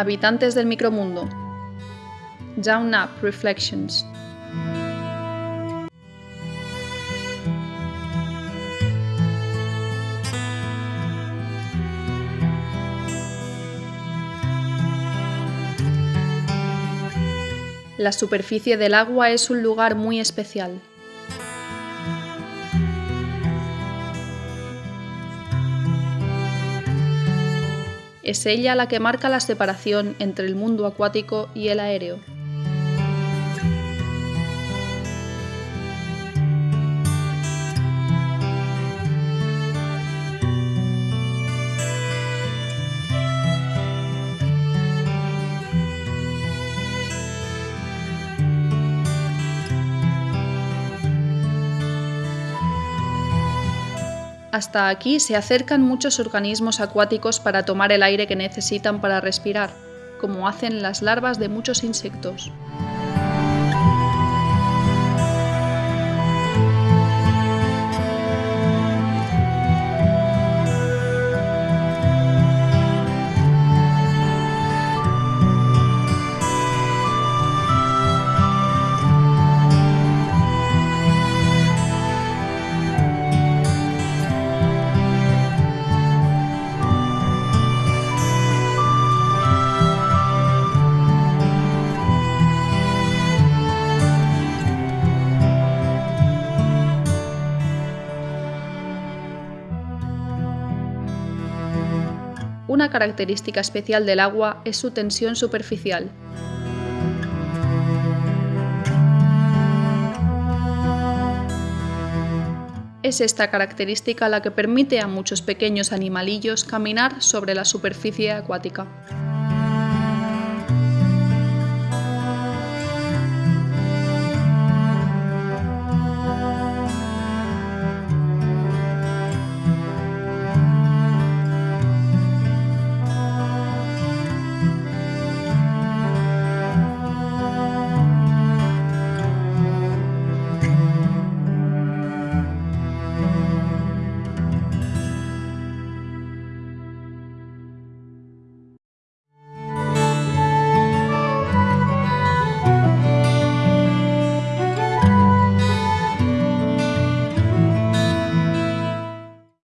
Habitantes del micromundo. Down Up Reflections. La superficie del agua es un lugar muy especial. Es ella la que marca la separación entre el mundo acuático y el aéreo. Hasta aquí se acercan muchos organismos acuáticos para tomar el aire que necesitan para respirar, como hacen las larvas de muchos insectos. Una característica especial del agua es su tensión superficial. Es esta característica la que permite a muchos pequeños animalillos caminar sobre la superficie acuática.